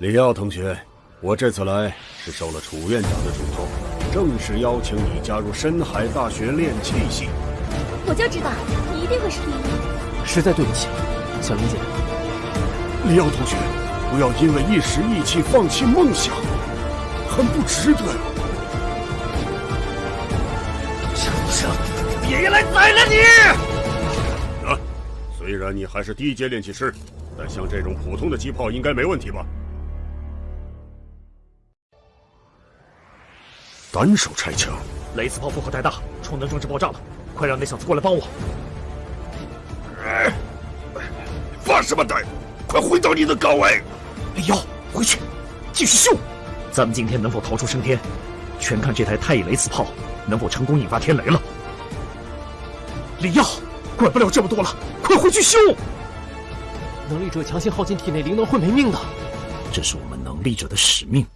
李耀同学，我这次来是受了楚院长的嘱托，正式邀请你加入深海大学炼气系。我就知道你一定会是第一。实在对不起，小林姐。李耀同学，不要因为一时意气放弃梦想，很不值得呀。畜生，别来宰了你！啊，虽然你还是低阶炼气师，但像这种普通的机炮应该没问题吧？单手拆墙，雷斯炮负荷太大，充能装置爆炸了！快让那小子过来帮我！发什么呆？快回到你的岗位！李耀，回去，继续秀！咱们今天能否逃出升天，全看这台太乙雷斯炮能否成功引发天雷了。李耀，管不了这么多了，快回去修！能力者强行耗尽体内灵能会没命的，这是我们能力者的使命。